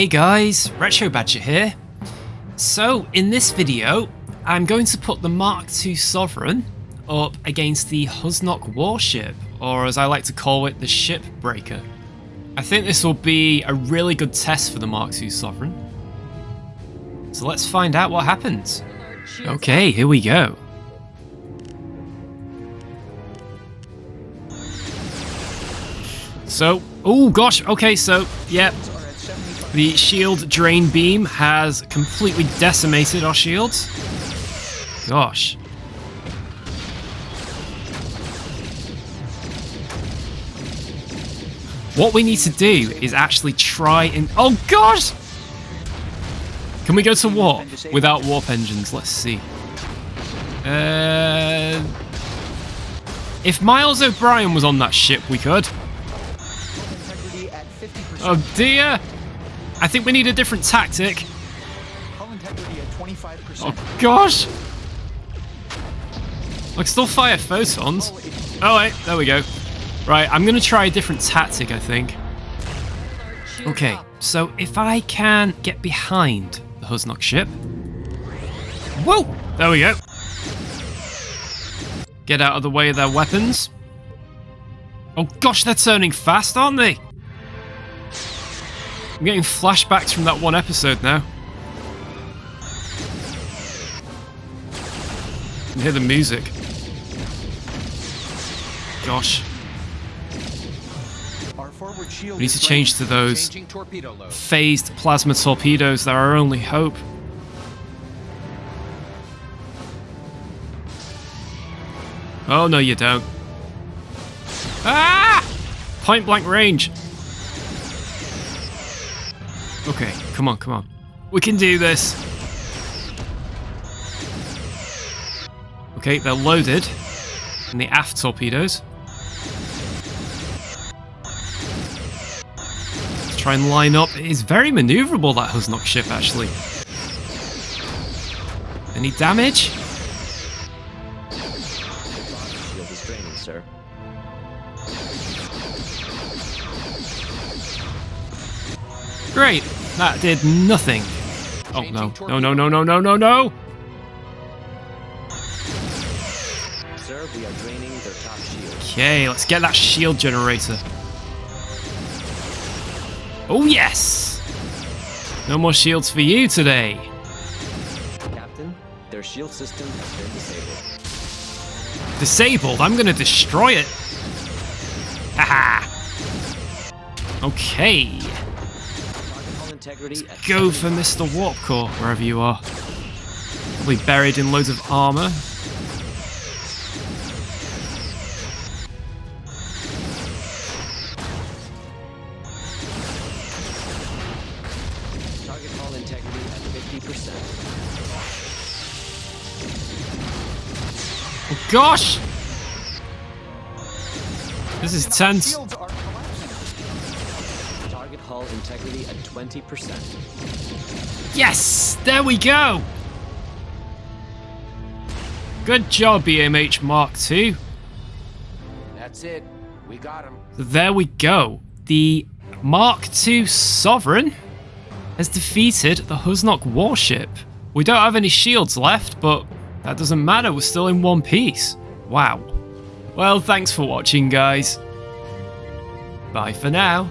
Hey guys, Retro Badger here. So, in this video, I'm going to put the Mark II Sovereign up against the Husnock warship, or as I like to call it, the Shipbreaker. I think this will be a really good test for the Mark II Sovereign. So let's find out what happens. Okay, here we go. So, oh gosh, okay, so, yeah, the shield drain beam has completely decimated our shields. Gosh. What we need to do is actually try and... Oh gosh! Can we go to warp without warp engines? Let's see. Uh, if Miles O'Brien was on that ship, we could. Oh dear! I think we need a different tactic. Oh gosh! I can still fire photons. Oh wait, there we go. Right, I'm gonna try a different tactic, I think. Okay, so if I can get behind the Husnock ship. Whoa! There we go. Get out of the way of their weapons. Oh gosh, they're turning fast, aren't they? I'm getting flashbacks from that one episode now. I can hear the music. Gosh. We need to change to those phased plasma torpedoes. They're our only hope. Oh, no, you don't. Ah! Point blank range. Okay, come on, come on. We can do this. Okay, they're loaded. And the aft torpedoes. Let's try and line up. It is very maneuverable, that Husnock ship, actually. Any damage? Great. That did nothing. Oh no. No, no, no, no, no, no, no! Sir, we are draining their top shield. Okay, let's get that shield generator. Oh yes! No more shields for you today. Captain, their shield system has been disabled. Disabled? I'm gonna destroy it. Haha. okay. Let's go for Mr. Warp Core, wherever you are. Probably buried in loads of armor. Target hull integrity at 50%. Oh gosh! This is tense hull integrity at 20%. Yes! There we go! Good job, BMH Mark II. That's it. We got him. There we go. The Mark II Sovereign has defeated the Husnock warship. We don't have any shields left, but that doesn't matter. We're still in one piece. Wow. Well, thanks for watching, guys. Bye for now.